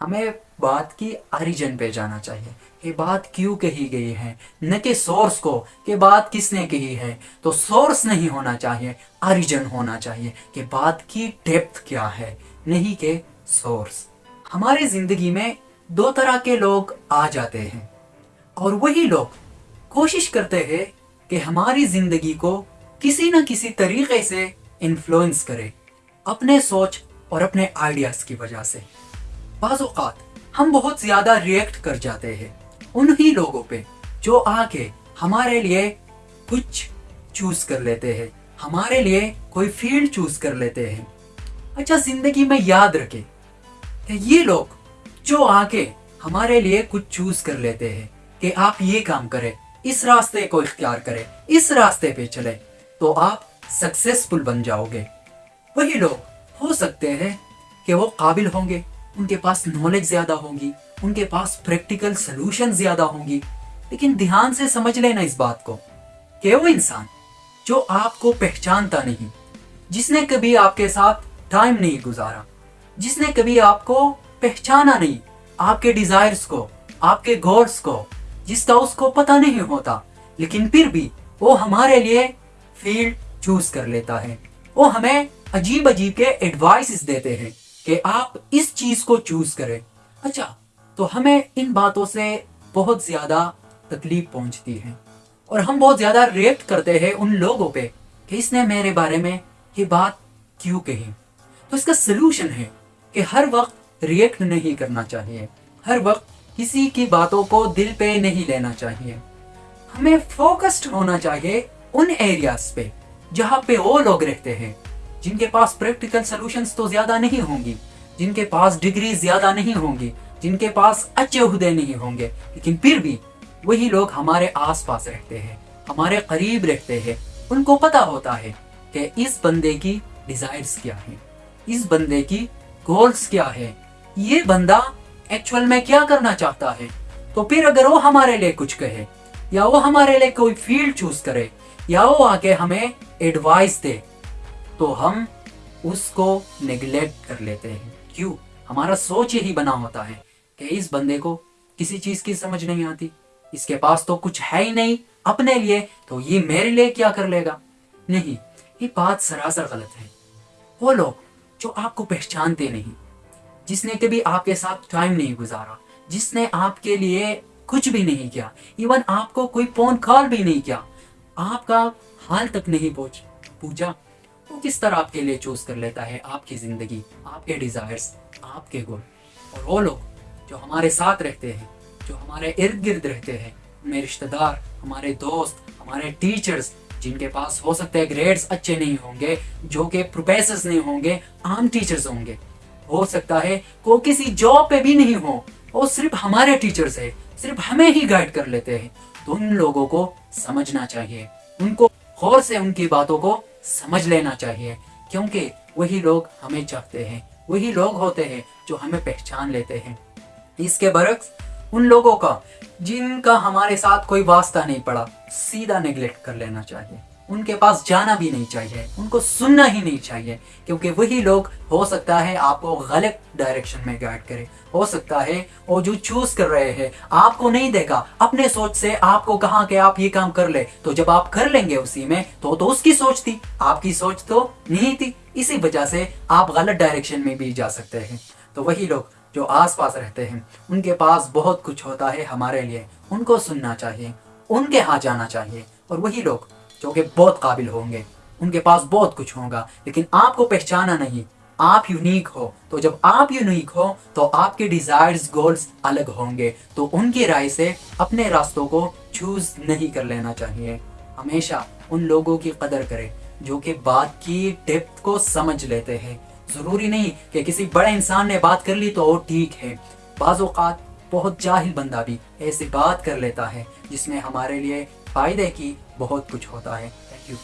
हमें बात की ओरिजिन पे जाना चाहिए। ये बात क्यों कही गई है? न कि सोर्स को, कि बात किसने कही है? तो सोर्स नहीं होना चाहिए ओरिजिन होना चाहिए कि बात की डेप्थ क्या है, नहीं के सोर्स हमारी ज़िंदगी में दो तरह के लोग आ जाते हैं और वही लोग कोशिश करते हैं कि हमारी ज़िंदगी को किसी न किसी तरीके से इन्फ्लुएंस करे अपने सोच और अपने आइडियाज़ की वजह से। बाज़ात हम बहुत ज़्यादा रिएक्ट कर जाते हैं उन्हीं लोगों पे जो आके हमारे लिए कुछ चूज़ कर लेते हैं, हमारे लिए कोई फ़ील्ड चूज़ कर लेते हैं। अच्छा ज़िंदगी में याद रखे कि ये लोग जो आके हमारे लिए कुछ चूज़ कर लेते हैं कि आप ये काम करें, इस रास्ते को इख्तियार करें, इस रास्ते पे चले तो आप सक्सेसफुल बन जाओगे। वही लोग हो सकते हैं कि वो काबिल होंगे। उनके पास नॉलेज ज़्यादा होगी, उनके पास प्रैक्टिकल सोल्यूशन ज़्यादा होंगी। लेकिन ध्यान से समझ लेना इस बात को कि वो इंसान जो आपको पहचानता नहीं, जिसने कभी आपके साथ टाइम नहीं गुजारा, जिसने कभी आपको पहचाना नहीं, आपके डिजायर्स को, आपके गोल्स को जिसका उसको पता नहीं होता, लेकिन फिर भी वो हमारे लिए फ़ील्ड चूज़ कर लेता है। वो हमें अजीब अजीब के एडवाइस देते हैं। कि आप इस चीज़ को चूज़ करें। अच्छा तो हमें इन बातों से बहुत ज़्यादा तकलीफ़ पहुँचती है और हम बहुत ज़्यादा रिएक्ट करते हैं उन लोगों पे कि इसने मेरे बारे में ये बात क्यों कही। तो इसका सोल्यूशन है कि हर वक्त रिएक्ट नहीं करना चाहिए। हर वक्त किसी की बातों को दिल पे नहीं लेना चाहिए। हमें फोकस्ड होना चाहिए उन एरियाज़ पे जहाँ पे वो लोग रहते हैं। जिनके पास प्रैक्टिकल सोल्यूशंस तो ज़्यादा नहीं होंगी, जिनके पास डिग्री ज़्यादा नहीं होंगी, जिनके पास अच्छे उहदे नहीं होंगे, लेकिन फिर भी वही लोग हमारे आसपास रहते हैं, हमारे करीब रहते हैं। उनको पता होता है कि इस बंदे की डिजायर्स क्या है, इस बंदे की गोल्स क्या है। ये बंदा एक्चुअल में क्या करना चाहता है? तो फिर अगर वो हमारे लिए कुछ कहे, या वो हमारे लिए कोई फ़ील्ड चूज़ करे, या वो आके हमें एडवाइस दे तो हम उसको नेग्लेक्ट कर लेते हैं। क्यों? हमारा सोच यही बना होता है कि इस बंदे को किसी चीज़ की समझ नहीं आती। इसके पास तो कुछ है ही नहीं अपने लिए तो ये मेरे लिए क्या कर लेगा? नहीं, ये बात सरासर गलत है। वो लोग जो आपको पहचानते नहीं, जिसने कभी आपके साथ टाइम नहीं गुजारा, जिसने आपके लिए कुछ भी नहीं किया इवन आपको कोई फ़ोन कॉल भी नहीं किया, आपका हाल तक नहीं पहुँच पूछा वो किस तरह आपके लिए चूज़ कर लेता है आपकी ज़िंदगी, आपके डिजायर्स आपके गोल और वो लोग जो हमारे साथ रहते हैं, जो हमारे इर्द गिर्द रहते हैं, हमारे रिश्तेदार, हमारे दोस्त, हमारे टीचर्स जिनके पास हो सकते हैं ग्रेड्स अच्छे नहीं होंगे, जो कि प्रोफेसर नहीं होंगे, आम टीचर्स होंगे। हो सकता है को किसी जॉब पे भी नहीं हो, वो सिर्फ़ हमारे टीचर्स है, सिर्फ़ हमें ही गाइड कर लेते हैं। तो उन लोगों को समझना चाहिए। उनको, गौर से उनकी बातों को समझ लेना चाहिए, क्योंकि वही लोग हमें चाहते हैं, वही लोग होते हैं जो हमें पहचान लेते हैं। इसके बरक्स उन लोगों का जिनका हमारे साथ कोई वास्ता नहीं पड़ा, सीधा निगलेक्ट कर लेना चाहिए। उनके पास जाना भी नहीं चाहिए, उनको सुनना ही नहीं चाहिए, क्योंकि वही लोग, हो सकता है आपको गलत डायरेक्शन में गाइड करे। हो सकता है वो जो चूज़ कर रहे हैं, आपको नहीं देगा। अपने सोच से आपको कहा कि आप ये काम कर ले तो जब आप कर लेंगे उसी में तो तो उसकी सोच थी। आपकी सोच तो नहीं थी। इसी वजह से आप गलत डायरेक्शन में भी जा सकते हैं। तो वही लोग जो आसपास रहते हैं, उनके पास बहुत कुछ होता है हमारे लिए। उनको सुनना चाहिए, उनके यहाँ जाना चाहिए। और वही लोग जो कि बहुत काबिल होंगे। उनके पास बहुत कुछ होगा, लेकिन आपको पहचाना नहीं। आप यूनिक हो। तो जब आप यूनिक हो तो आपके डिजायर्स गोल्स अलग होंगे। तो उनकी राय से अपने रास्तों को चूज़ नहीं कर लेना चाहिए। हमेशा उन लोगों की कदर करें, जो कि बात की डेप्थ को समझ लेते हैं। ज़रूरी नहीं कि किसी बड़े इंसान ने बात कर ली तो वो ठीक है। बाज़ात बहुत जाहिल बंदा भी ऐसी बात कर लेता है, जिसमें हमारे लिए फ़ायदे की बहुत कुछ होता है। Thank you